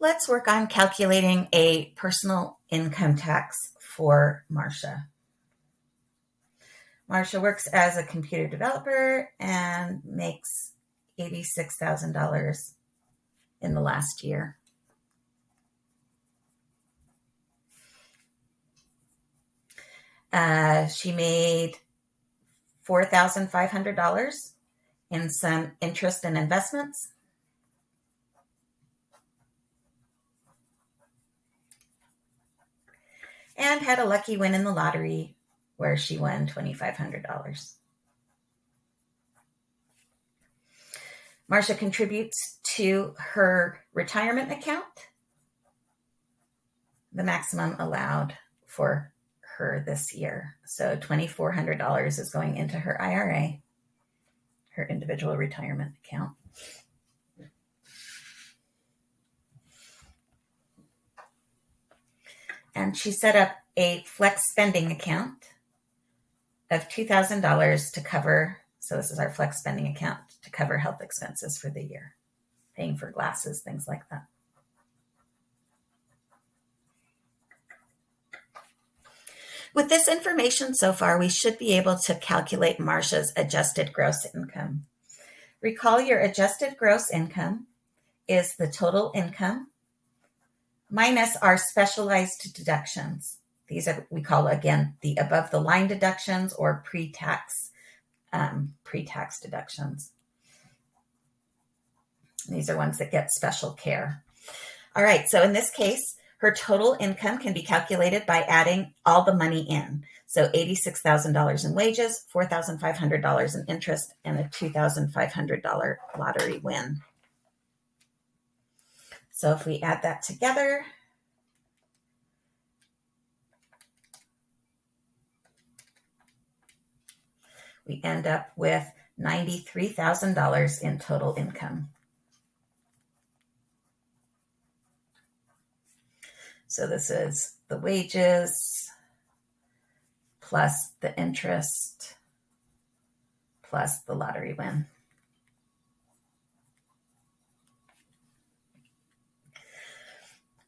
Let's work on calculating a personal income tax for Marcia. Marcia works as a computer developer and makes $86,000 in the last year. Uh, she made $4,500 in some interest and investments. And had a lucky win in the lottery where she won $2,500. Marcia contributes to her retirement account, the maximum allowed for her this year. So $2,400 is going into her IRA, her individual retirement account. And she set up a flex spending account of $2,000 to cover. So, this is our flex spending account to cover health expenses for the year, paying for glasses, things like that. With this information so far, we should be able to calculate Marcia's adjusted gross income. Recall your adjusted gross income is the total income minus our specialized deductions. These are we call again the above the line deductions or pre-tax um, pre-tax deductions. These are ones that get special care. All right, so in this case, her total income can be calculated by adding all the money in. So $86,000 in wages, $4,500 in interest, and a $2,500 lottery win. So if we add that together, we end up with $93,000 in total income. So this is the wages plus the interest plus the lottery win.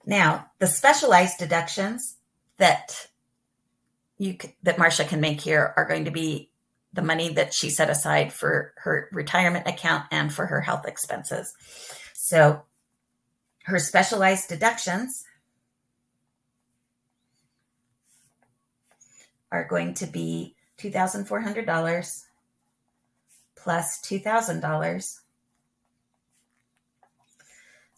Now, the specialized deductions that you that Marcia can make here are going to be the money that she set aside for her retirement account and for her health expenses. So her specialized deductions are going to be $2,400 plus $2,000.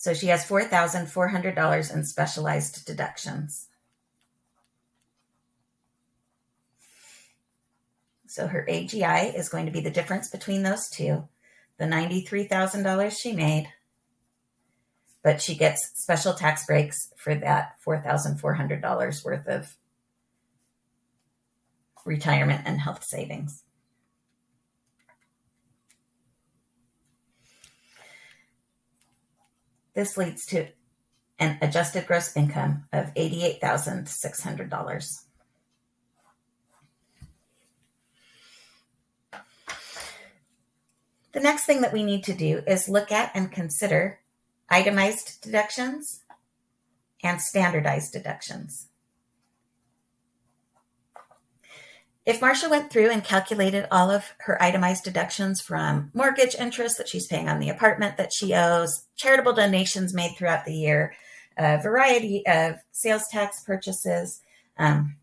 So she has $4,400 in specialized deductions. So her AGI is going to be the difference between those two, the $93,000 she made, but she gets special tax breaks for that $4,400 worth of retirement and health savings. This leads to an adjusted gross income of $88,600. The next thing that we need to do is look at and consider itemized deductions and standardized deductions. If Marcia went through and calculated all of her itemized deductions from mortgage interest that she's paying on the apartment that she owes, charitable donations made throughout the year, a variety of sales tax purchases, um,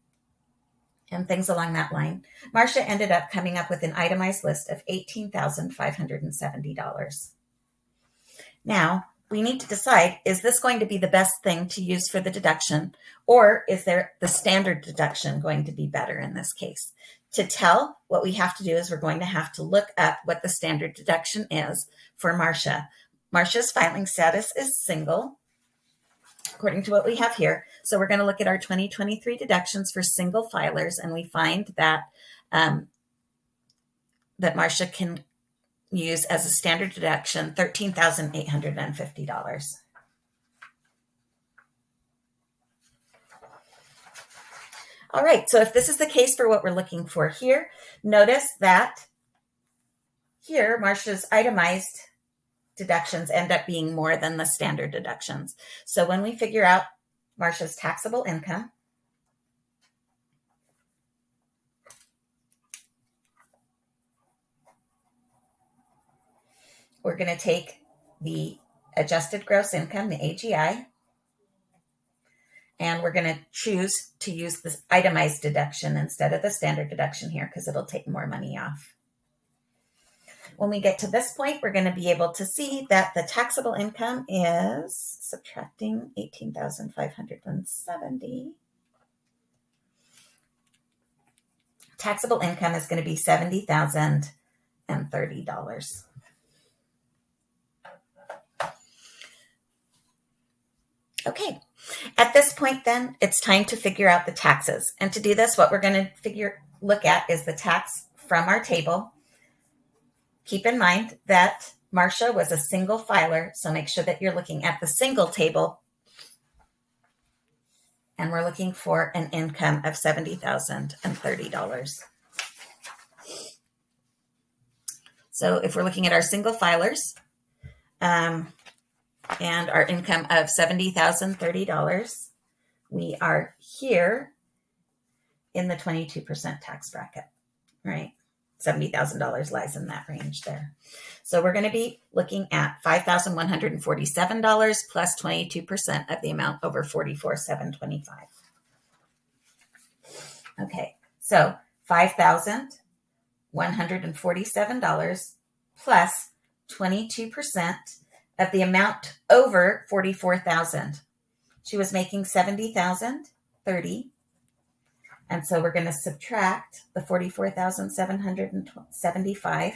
and things along that line, Marcia ended up coming up with an itemized list of $18,570. Now, we need to decide is this going to be the best thing to use for the deduction? Or is there the standard deduction going to be better in this case? To tell what we have to do is we're going to have to look up what the standard deduction is for marcia. Marcia's filing status is single according to what we have here. So we're going to look at our 2023 deductions for single filers and we find that um, that marcia can use as a standard deduction $13,850. All right, so if this is the case for what we're looking for here, notice that here Marcia's itemized deductions end up being more than the standard deductions. So when we figure out Marcia's taxable income, we're going to take the adjusted gross income, the AGI, and we're going to choose to use this itemized deduction instead of the standard deduction here because it'll take more money off. When we get to this point, we're going to be able to see that the taxable income is subtracting 18,570. Taxable income is going to be $70,030. Okay, at this point then, it's time to figure out the taxes. And to do this, what we're going to figure look at is the tax from our table. Keep in mind that Marcia was a single filer, so make sure that you're looking at the single table. And we're looking for an income of $70,030. So if we're looking at our single filers, um, and our income of $70,030, we are here in the 22% tax bracket, right? $70,000 lies in that range there. So we're going to be looking at $5,147 plus 22% of the amount over 44,725. Okay, so $5,147 plus 22% of the amount over 44,000. She was making 70,030. And so we're going to subtract the 44,775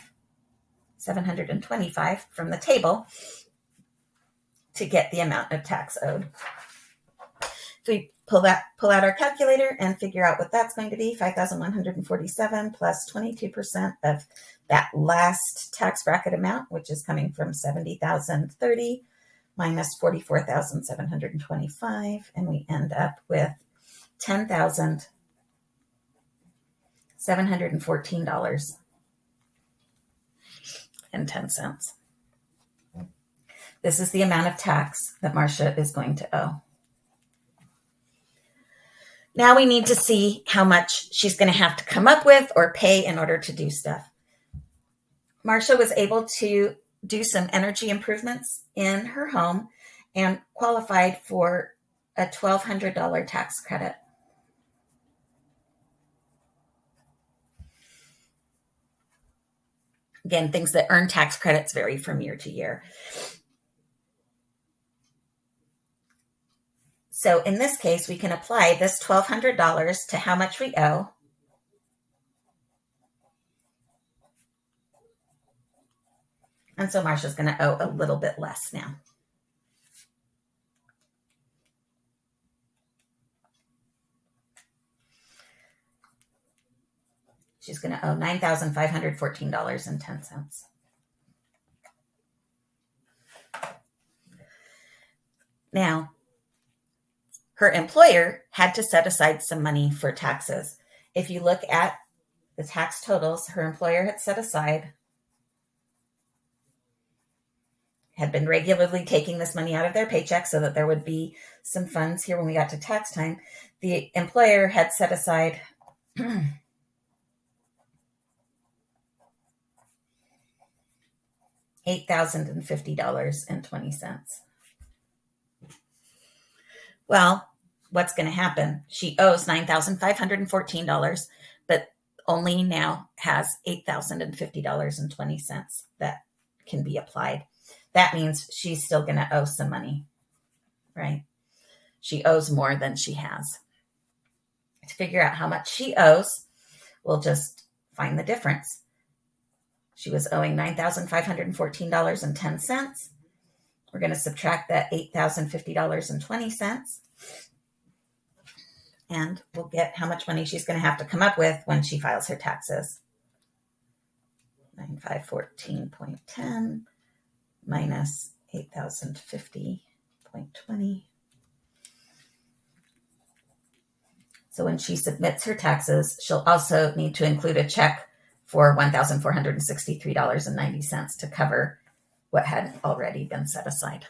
725 from the table to get the amount of tax owed. So we pull that pull out our calculator and figure out what that's going to be, 5,147 plus 22% of that last tax bracket amount, which is coming from 70,030 minus 44,725, and we end up with $10,714 and 10 cents. This is the amount of tax that Marcia is going to owe. Now we need to see how much she's going to have to come up with or pay in order to do stuff. Marcia was able to do some energy improvements in her home and qualified for a $1,200 tax credit. Again, things that earn tax credits vary from year to year. So in this case, we can apply this $1,200 to how much we owe And so Marcia's going to owe a little bit less now. She's going to owe $9,514.10. Now, her employer had to set aside some money for taxes. If you look at the tax totals, her employer had set aside had been regularly taking this money out of their paycheck so that there would be some funds here when we got to tax time. The employer had set aside eight thousand and fifty dollars and twenty cents. Well, what's going to happen? She owes nine thousand five hundred and fourteen dollars, but only now has eight thousand and fifty dollars and twenty cents that can be applied that means she's still going to owe some money, right? She owes more than she has. To figure out how much she owes, we'll just find the difference. She was owing $9,514.10. We're going to subtract that $8,050.20 and we'll get how much money she's going to have to come up with when she files her taxes. 9514.10 minus 8,050.20. So when she submits her taxes, she'll also need to include a check for $1,463.90 to cover what had already been set aside.